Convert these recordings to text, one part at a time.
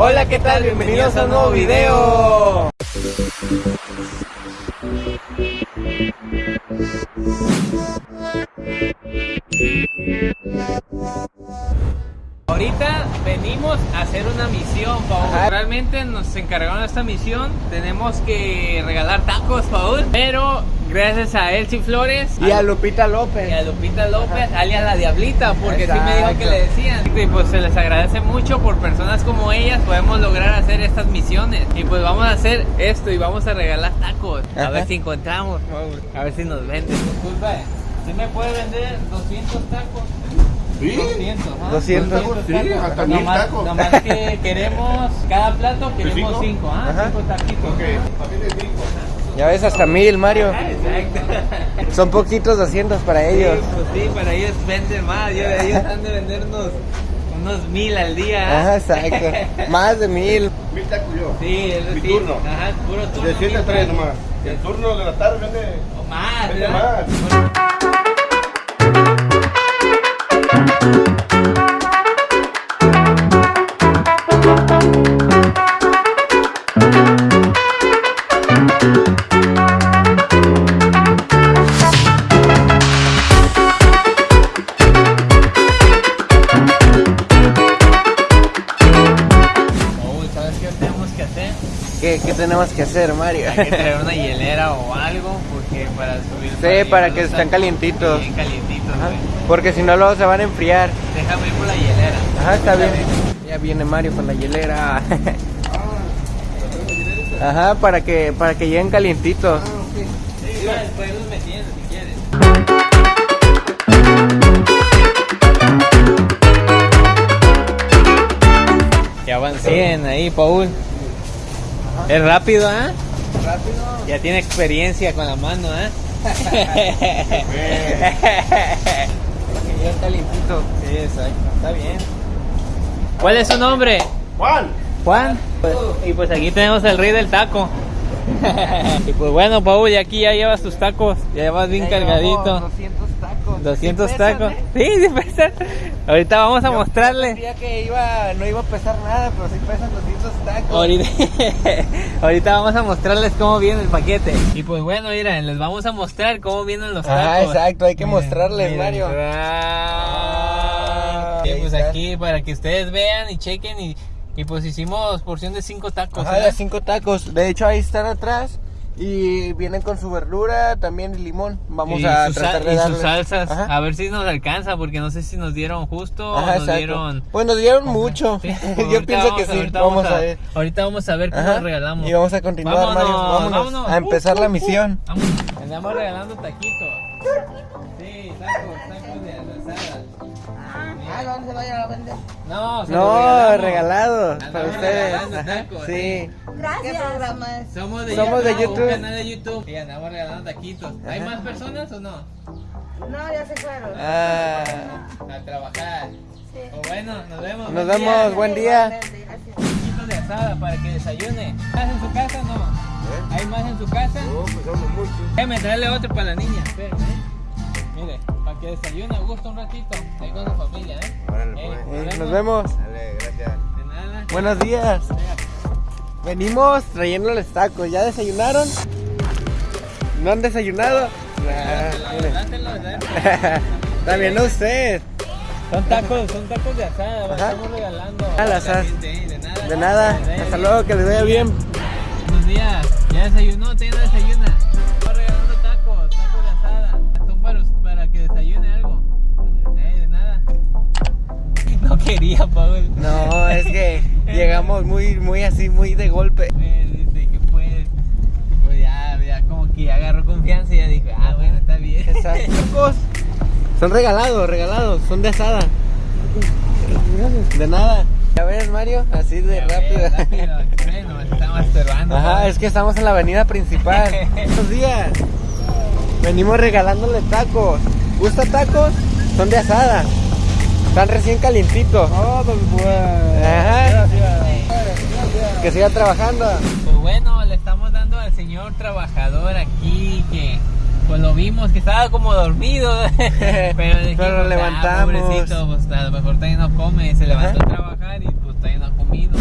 Hola, ¿qué tal? Bienvenidos a un nuevo video. Ahorita venimos a hacer una misión, Paul. Ajá. Realmente nos encargaron esta misión. Tenemos que regalar tacos, Paul. Pero gracias a Elsie Flores Y a Lupita López. y a Lupita López, alias la Diablita, porque sí me dijo que Exacto. le decían. Y pues se les agradece mucho por personas como ellas. Podemos lograr hacer estas misiones. Y pues vamos a hacer esto y vamos a regalar tacos. A Ajá. ver si encontramos, Paul. A ver si nos venden. Disculpa, ¿sí me puede vender 200 tacos? Sí. 200, ¿ah? 200. Sí, hasta mil Nomás, tacos. nomás que queremos, cada plato queremos cinco? 5, ¿ah? Ajá. 5 taquitos. Ok, también es cinco. Ya ves, hasta mil, Mario. Exacto. Son poquitos 200 para ellos. Sí, pues sí, para ellos venden más. Yo, ellos han de vender unos, mil al día. ¿ah? Ajá, exacto. Más de mil. Mil tacos yo. Sí, es Mi turno. Ajá, puro turno. De 7 a mil 3 tacos. nomás. El turno de la tarde vende. O más, Vende ¿verdad? más. Qué tenemos que hacer? ¿Qué, tenemos que hacer, Mario? Hay que traer una hielera o algo, porque para subir. Sí, para que a- calientitos. Bien calientitos, Ajá. Porque si no, luego se van a enfriar. Déjame ir por la hielera. Ajá, está bien. Ya viene Mario con la hielera. Ajá, para que, para que lleguen calientitos. Sí, igual, después los metiendo si quieres. Ya van 100 ahí, Paul. Es rápido, ¿ah? Rápido. Ya tiene experiencia con la mano, ¿ah? Que lleguen calientitos. Sí, exacto. Está bien. ¿Cuál es su nombre? Juan. Juan. y pues aquí tenemos el rey del taco. y pues bueno, Paul, y aquí ya llevas tus tacos. Ya llevas bien Ya cargadito. Llevamos 200 tacos. 200 Sí pesan, tacos. ¿eh? Sí, sí pesan. Ahorita vamos a Yo mostrarle. Que iba, no iba a pesar nada, pero sí pesan 200 tacos. Ahorita, ahorita vamos a mostrarles cómo viene el paquete. Y pues bueno, miren, les vamos a mostrar cómo vienen los tacos. Ah, exacto, hay que Miren, mostrarles, miren. Mario. Ah, pues está. aquí para que ustedes vean y chequen y, y pues hicimos porción de 5 tacos. Ajá, ¿eh? de 5 tacos. De hecho, ahí están atrás. Y vienen con su verdura, también y limón. Vamos y a sus, tratar de y sus salsas, Ajá. a ver si nos alcanza, porque no sé si nos dieron justo Ajá, o nos exacto. dieron... Pues nos dieron mucho. Sí, Yo pienso que vamos a- sí. ahorita Vamos a ver. Ahorita vamos a ver cómo Ajá. nos regalamos. Y vamos a continuar, Vámonos, Mario. Vámonos, vámonos. a empezar Uh, la uh, uh. misión. Vámonos. Andamos regalando taquitos. Sí, tacos, tacos. Ah, ¿dónde se vaya a vender? No, se No, regalados para ustedes. tacos, Sí. sí. ¿Qué programa es? Somos de Somos de YouTube, YouTube. un canal de YouTube. Y andamos regalando taquitos. ¿Hay Ajá. más personas o no? No, ya se fueron. Ah, A trabajar. Sí. O bueno, nos vemos. Nos Buen vemos, día. buen día. Gracias. Taquitos de asada para que desayune. ¿Más en su casa o no? ¿Hay más en su casa? No, pues somos muchos. Déjame traerle otro para la niña. Espérame, ¿eh? Mire, para que desayune a gusto un ratito. Ahí con su familia, ¿eh? Órale, pues. eh, nos vemos. Dale, gracias. De nada. Buenos días. Venimos trayéndoles tacos. ¿Ya desayunaron? ¿No han desayunado? Ah. Dátelo, dátelo. También a usted. Son tacos, son tacos de asada, Ajá. estamos regalando. Ah, asada. ¿eh? De nada. De nada. Hasta luego, que les vaya bien. Buenos días. ¿Ya desayunó? ¿Todavía no desayuna? No, es que llegamos muy, muy así, muy de golpe. Eh, que pues, pues ya, ya como que agarró confianza y ya dijo, ah, bueno, está bien. Exacto. Son regalados, regalados, son de asada. De nada. Ya ves, Mario, así de rápido. Bueno, estamos. Ajá, es que estamos en la avenida principal. Buenos días. Venimos regalándole tacos. ¿Gusta tacos? Son de asada. Están recién calientitos. Ajá. Que siga trabajando. Pues bueno, le estamos dando al señor trabajador aquí que pues lo vimos que estaba como dormido. Pero, dijimos, Pero lo "Ah, levantamos". pobrecito, pues a lo mejor todavía no come, se levantó Ajá. a trabajar y pues todavía no ha comido.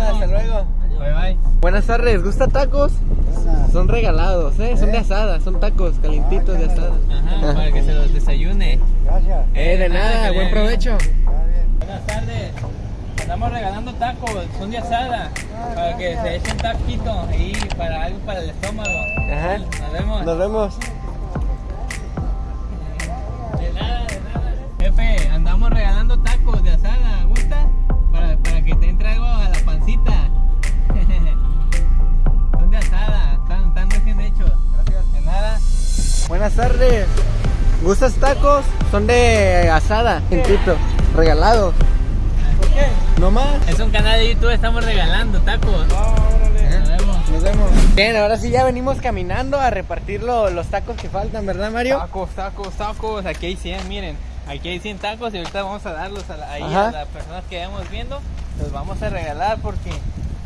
Buenos días. Buenas tardes, ¿gusta tacos? Son regalados, ¿eh? Son de asada, son tacos calientitos de asada. Ajá, para que se los desayune. Gracias. Eh, de nada, buen provecho. Buenas tardes. Estamos regalando tacos, son de asada, para que se echen taquito ahí para algo para el estómago. Ajá. Nos vemos. Nos vemos. Buenas tardes. ¿Gustas tacos? Son de asada, calientitos, regalados. ¿Por qué? ¿No más? Es un canal de YouTube, estamos regalando tacos. Nos vemos. Nos vemos. Bien, ahora sí ya venimos caminando a repartir lo- los tacos que faltan, ¿verdad, Mario? Tacos, tacos, tacos. Aquí hay 100, miren. Aquí hay 100 tacos y ahorita vamos a darlos a la- ahí a las personas que vamos viendo. Los vamos a regalar porque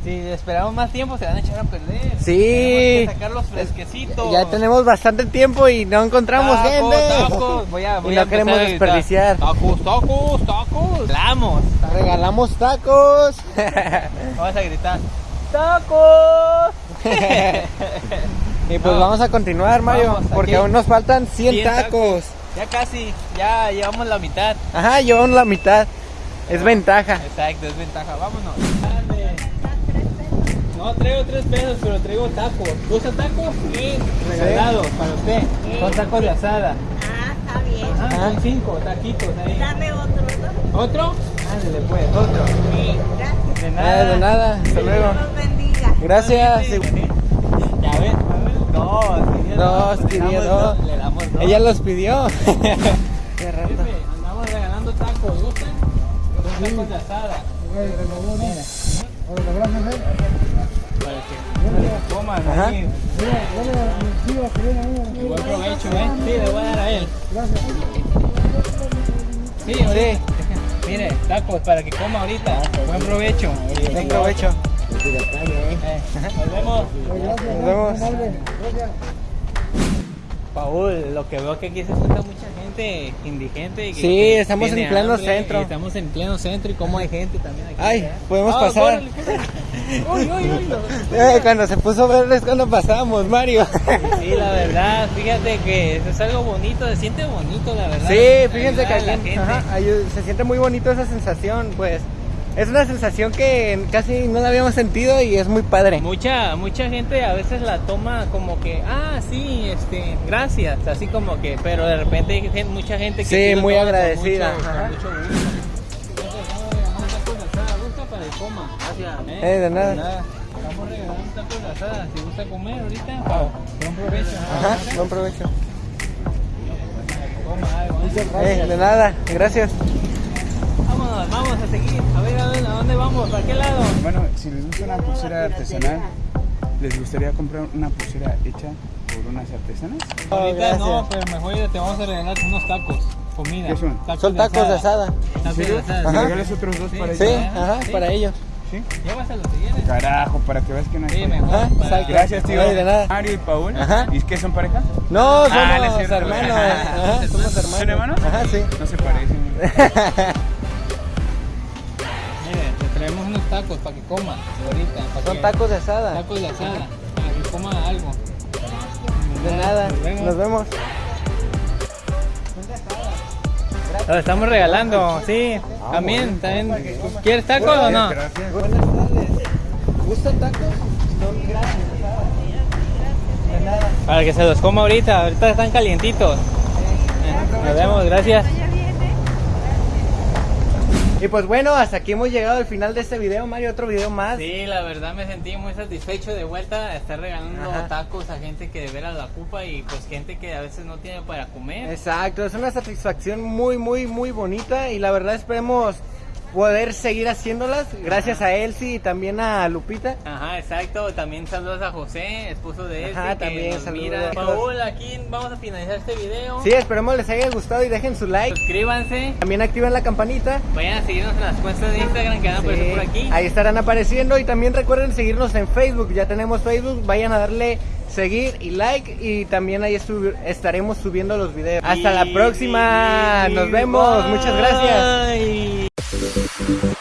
si esperamos más tiempo se van a echar a perder. Sí. Tenemos que sacarlos fresquecitos. Ya tenemos bastante tiempo y no encontramos Tacos, gente. Tacos. Voy a, Y voy no a queremos desperdiciar. Tacos, tacos, tacos. Vamos. Regalamos tacos. Vamos a gritar. ¡Tacos! y pues No. vamos a continuar, Mario, Vamos, porque aquí. aún nos faltan 100, 100 tacos. Ya casi, ya llevamos la mitad. Ajá, llevamos la mitad. Es ventaja. Exacto, es ventaja. Vámonos. No, traigo tres pesos, pero traigo tacos. ¿Gusta tacos? Sí. Regalados para usted. Son tacos de asada. Ah, está bien. Ajá, son cinco taquitos ahí. Dame otro, ¿no? ¿Otro? Ándale pues, otro. Sí, gracias. De Ah, nada. de nada. Hasta luego. Dios los bendiga. Gracias. Ya ves, dos. Dos, damos dos. Le damos dos. Ella los pidió. Qué. Jefe, andamos regalando tacos, ¿gustan? Son tacos de asada. Mira. Para que coman Ajá. ahí. Buen provecho, ¿eh? Sí, le voy a dar a él. Sí, ahorita. Mire, tacos para que coma ahorita. Buen provecho. Buen provecho. Eh, Nos vemos. Nos vemos. Paul, lo que veo que aquí se junta mucha gente indigente. que- Sí, que estamos en pleno hambre, centro. Estamos en pleno centro y como hay gente también aquí. Ay, ¿verdad? podemos Ah, pasar. Uy, uy, uy. lo- Eh, cuando se puso verde es cuando pasamos, Mario. Sí, la verdad, fíjate que es algo bonito, se siente bonito, la verdad. Sí, fíjense que aquí ajá, se siente muy bonito esa sensación, pues. Es una sensación que casi no la habíamos sentido y es muy padre. Mucha, mucha gente a veces la toma como que, ah, sí, este, gracias, así como que, pero de repente hay mucha gente que Sí, sí muy con agradecida, mucho- con mucho gusto. Regalando tacos de. Gracias. Eh, de nada. Estamos regalando tacos de asada, si gusta comer ahorita, Pau, buen provecho. Ajá, buen provecho. ¿eh? Eh, de nada, gracias. Vamos a seguir. A ver, a, ver, ¿a dónde vamos? ¿Para qué lado? Bueno, si les gusta una pulsera artesanal, ¿les gustaría comprar una pulsera hecha por unas artesanas? Ahorita gracias. no, pero mejor te vamos a regalar unos tacos, comida. ¿Qué son? Son tacos de asada. Tacos de ¿Sí? asada. ¿Me Ajá. regalas otros dos Sí. para Sí, ellos? ajá, Sí. para ellos. ¿Sí? Llévaselos si quieres. Carajo, para que veas que no hay Sí, mejor. Ajá, para-. Gracias, tío. Ay, de nada. Mario y Paul. Ajá. ¿Y qué son pareja? No, somos Ah, no es cierto. hermanos. Ajá, somos hermanos. ¿Son hermanos? Ajá, sí. No se parecen. tacos para que coma ahorita. para Son que- tacos de asada. Tacos de asada, para que coma algo. De nada. Nos vemos. Nos vemos. Los estamos regalando, sí. También, también. ¿Quieres tacos o no? Gracias. Buenas tardes. ¿Gustan tacos? Son nada. Para que se los coma ahorita, ahorita están calientitos. Eh, Nos vemos, gracias. Y pues bueno, hasta aquí hemos llegado al final de este video, Mario. Otro video más. Sí, la verdad me sentí muy satisfecho de vuelta a estar regalando Ajá. tacos a gente que de veras la ocupa y pues gente que a veces no tiene para comer. Exacto, es una satisfacción muy, muy, muy bonita y la verdad esperemos poder seguir haciéndolas gracias a Elsie y también a Lupita. Ajá, exacto. También saludos a José, esposo de él. Ajá, que también saludos. mira. Paul, aquí vamos a finalizar este video. Sí, esperemos les haya gustado y dejen su like. Suscríbanse. También activen la campanita. Vayan a seguirnos en las cuentas de Instagram que van a aparecer Sí, por aquí. Ahí estarán apareciendo y también recuerden seguirnos en Facebook. Ya tenemos Facebook, vayan a darle seguir y like y también ahí estu- estaremos subiendo los videos. Hasta la Y- próxima. Nos vemos. Muchas gracias. Thank you.